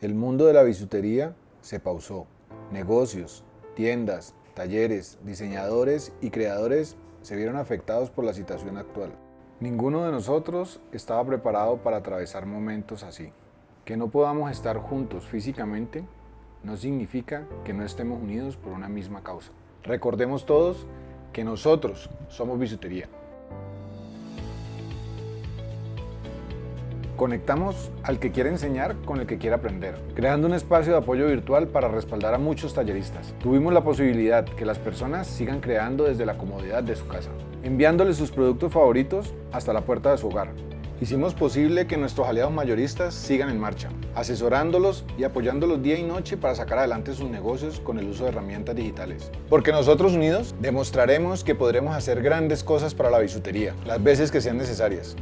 El mundo de la bisutería se pausó. Negocios, tiendas, talleres, diseñadores y creadores se vieron afectados por la situación actual. Ninguno de nosotros estaba preparado para atravesar momentos así. Que no podamos estar juntos físicamente no significa que no estemos unidos por una misma causa. Recordemos todos que nosotros somos bisutería. Conectamos al que quiere enseñar con el que quiere aprender, creando un espacio de apoyo virtual para respaldar a muchos talleristas. Tuvimos la posibilidad que las personas sigan creando desde la comodidad de su casa, enviándoles sus productos favoritos hasta la puerta de su hogar. Hicimos posible que nuestros aliados mayoristas sigan en marcha, asesorándolos y apoyándolos día y noche para sacar adelante sus negocios con el uso de herramientas digitales. Porque nosotros unidos demostraremos que podremos hacer grandes cosas para la bisutería, las veces que sean necesarias.